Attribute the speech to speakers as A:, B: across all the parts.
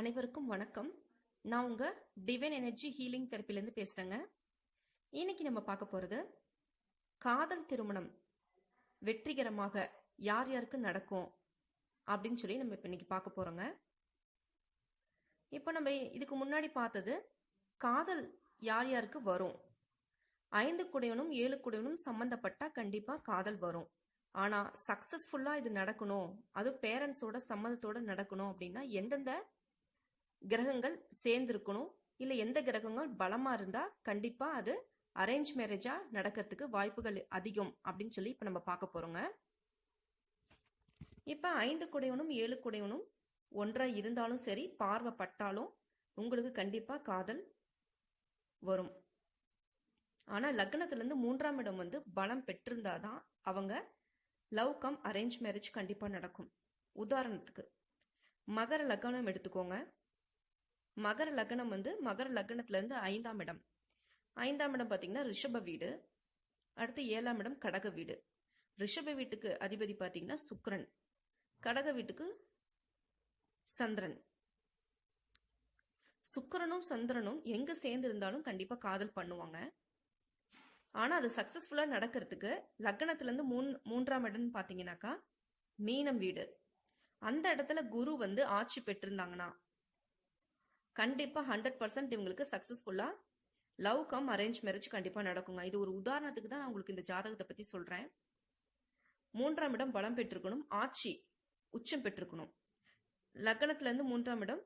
A: அனைவருக்கும் வணக்கம். நான் உங்க டிவைன் எனர்ஜி ஹீலிங் தெரப்பிலேருந்து பேசுறேங்க. இன்னைக்கு நம்ம பார்க்க போறது காதல் திருமணம் வெற்றிகரமாக யார் யாருக்கு நடக்கும் அப்படின்னு சொல்லி நம்ம இப்போ இன்னைக்கு பார்க்க போறோங்க. இப்போ நம்ம இதுக்கு முன்னாடி பார்த்தது காதல் யார் யாருக்கு வரும்? ஐந்து குடையனும் ஏழு குடையனும் சம்மந்தப்பட்டால் கண்டிப்பா காதல் வரும். ஆனா சக்சஸ்ஃபுல்லா இது நடக்கணும். அது பேரண்ட்ஸோட சம்மதத்தோட நடக்கணும் அப்படின்னா எந்தெந்த கிரகங்கள் சேர்ந்திருக்கணும். இல்ல எந்த கிரகங்கள் பலமா இருந்தா கண்டிப்பா அது அரேஞ்ச் மேரேஜா நடக்கிறதுக்கு வாய்ப்புகள் அதிகம் அப்படின்னு சொல்லி இப்ப நம்ம பார்க்க போறோங்க. இப்ப ஐந்து குடையவனும் ஏழு குடையவனும் ஒன்றா இருந்தாலும் சரி பார்வைப்பட்டாலும் உங்களுக்கு கண்டிப்பா காதல் வரும். ஆனா லக்னத்துல இருந்து மூன்றாம் இடம் வந்து பலம் பெற்றிருந்தாதான் அவங்க லவ் கம் அரேஞ்ச் மேரேஜ் கண்டிப்பா நடக்கும். உதாரணத்துக்கு மகர லக்னம் எடுத்துக்கோங்க. மகர லக்னம் வந்து மகர லக்னத்துல இருந்து ஐந்தாம் இடம். ஐந்தாம் இடம் பாத்தீங்கன்னா ரிஷப வீடு. அடுத்து ஏழாம் இடம் கடக வீடு. ரிஷப வீட்டுக்கு அதிபதி பாத்தீங்கன்னா சுக்ரன் கடக வீட்டுக்கு சந்திரன். சுக்கரனும் சந்திரனும் எங்க சேர்ந்து இருந்தாலும் கண்டிப்பா காதல் பண்ணுவாங்க. ஆனா அது சக்சஸ்ஃபுல்லா நடக்கிறதுக்கு லக்னத்துல இருந்து மூன் மூன்றாம் இடம்னு பாத்தீங்கன்னாக்கா மீனம் வீடு. அந்த இடத்துல குரு வந்து ஆட்சி பெற்றிருந்தாங்கன்னா கண்டிப்பா ஹண்ட்ரட் பர்சன்ட் இவங்களுக்கு சக்சஸ்ஃபுல்லா லவ் கம் அரேஞ்ச் மேரேஜ் கண்டிப்பா நடக்குங்க. இது ஒரு உதாரணத்துக்கு தான் நான் உங்களுக்கு இந்த ஜாதகத்தை பத்தி சொல்றேன். மூன்றாம் இடம் பலம் பெற்றிருக்கணும். ஆட்சி உச்சம் பெற்றிருக்கணும். லக்னத்துல இருந்து மூன்றாம் இடம்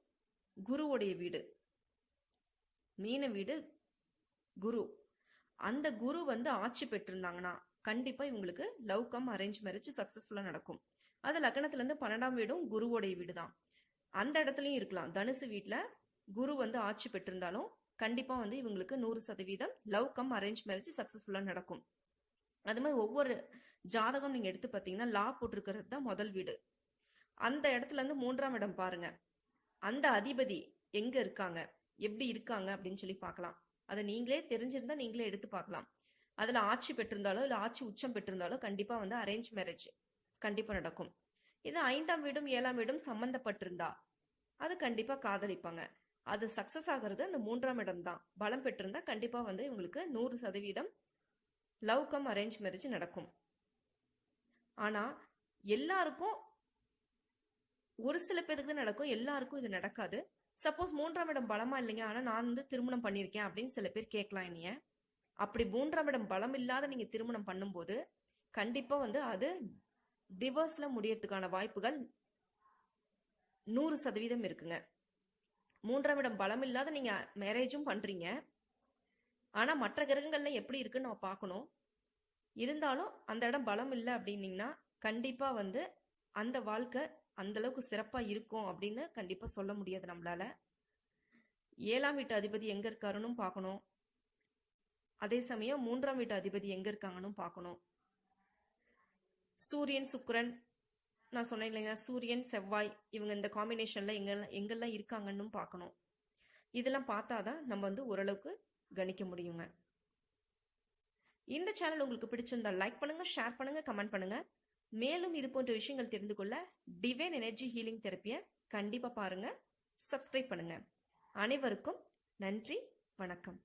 A: குருவுடைய வீடு. மீன வீடு குரு. அந்த குரு வந்து ஆட்சி பெற்றிருந்தாங்கன்னா கண்டிப்பா இவங்களுக்கு லவ் கம் அரேஞ்ச் மேரேஜ் சக்சஸ்ஃபுல்லா நடக்கும். அது லக்னத்துல இருந்து பன்னெண்டாம் வீடும் குருவோடைய வீடு தான் அந்த இடத்துலயும் இருக்கலாம். தனுசு வீட்டுல குரு வந்து ஆட்சி பெற்றிருந்தாலும் கண்டிப்பா வந்து இவங்களுக்கு நூறு சதவீதம் லவ் கம் அரேஞ்ச் மேரேஜ் சக்சஸ்ஃபுல்லா நடக்கும். அது மாதிரி ஒவ்வொரு ஜாதகம் நீங்க எடுத்து பார்த்தீங்கன்னா லா போட்டிருக்கிறது தான் முதல் வீடு. அந்த இடத்துல இருந்து மூன்றாம் இடம் பாருங்க. அந்த அதிபதி எங்க இருக்காங்க? எப்படி இருக்காங்க? அப்படின்னு சொல்லி பார்க்கலாம். அதை நீங்களே தெரிஞ்சிருந்தா நீங்களே எடுத்து பார்க்கலாம். அதுல ஆட்சி பெற்றிருந்தாலோ இல்ல ஆட்சி உச்சம் பெற்றிருந்தாலோ கண்டிப்பா வந்து அரேஞ்ச் மேரேஜ் கண்டிப்பா நடக்கும். இது ஐந்தாம் வீடும் ஏழாம் வீடும் சம்பந்தப்பட்டிருந்தா அது கண்டிப்பா காதலிப்பாங்க. அது சக்சஸ் ஆகிறது அந்த மூன்றாம் இடம் தான். பலம் பெற்றிருந்தா கண்டிப்பா வந்து இவங்களுக்கு நூறு சதவீதம் லவ் கம் அரேஞ்ச் மேரேஜ் நடக்கும். ஆனா எல்லாருக்கும் ஒரு சில பேருக்கு தான் நடக்கும் எல்லாருக்கும் இது நடக்காது. சப்போஸ் மூன்றாம் இடம் பலமா இல்லைங்க ஆனா நான் வந்து திருமணம் பண்ணியிருக்கேன் அப்படின்னு சில பேர் கேட்கலாம் என்னைய அப்படி மூன்றாம் இடம் பலம் இல்லாத நீங்க திருமணம் பண்ணும்போது கண்டிப்பா வந்து அது டிவோர்ஸ்ல முடியறதுக்கான வாய்ப்புகள் நூறு சதவீதம் இருக்குங்க. மூன்றாம் இடம் பலம் இல்லாத நீங்க மேரேஜும் பண்றீங்க. ஆனா மற்ற கிரகங்கள்ல எப்படி இருக்குன்னு நம்ம பார்க்கணும். இருந்தாலும் அந்த இடம் பலம் இல்லை அப்படின்னீங்கன்னா கண்டிப்பா வந்து அந்த வாழ்க்கை அந்த அளவுக்கு சிறப்பா இருக்கும் அப்படின்னு கண்டிப்பா சொல்ல முடியாது நம்மளால. ஏழாம் வீட்டு அதிபதி எங்க இருக்காருன்னு பார்க்கணும். அதே சமயம் மூன்றாம் வீட்டு அதிபதி எங்க இருக்காங்கன்னு பார்க்கணும். சூரியன் சுக்கரன் நான் சொன்னேன் இல்லைங்க சூரியன் செவ்வாய் இவங்க இந்த காம்பினேஷன்ல எங்க எங்கெல்லாம் இருக்காங்கன்னு பார்க்கணும். இதெல்லாம் பார்த்தாதான் நம்ம வந்து ஓரளவுக்கு கணிக்க முடியுங்க. இந்த சேனல் உங்களுக்கு பிடிச்சிருந்தா லைக் பண்ணுங்க ஷேர் பண்ணுங்க கமெண்ட் பண்ணுங்க. மேலும் இது போன்ற விஷயங்கள் தெரிந்து கொள்ள டிவைன் எனர்ஜி ஹீலிங் தெரப்பியை கண்டிப்பா பாருங்க சப்ஸ்கிரைப் பண்ணுங்க. அனைவருக்கும் நன்றி வணக்கம்.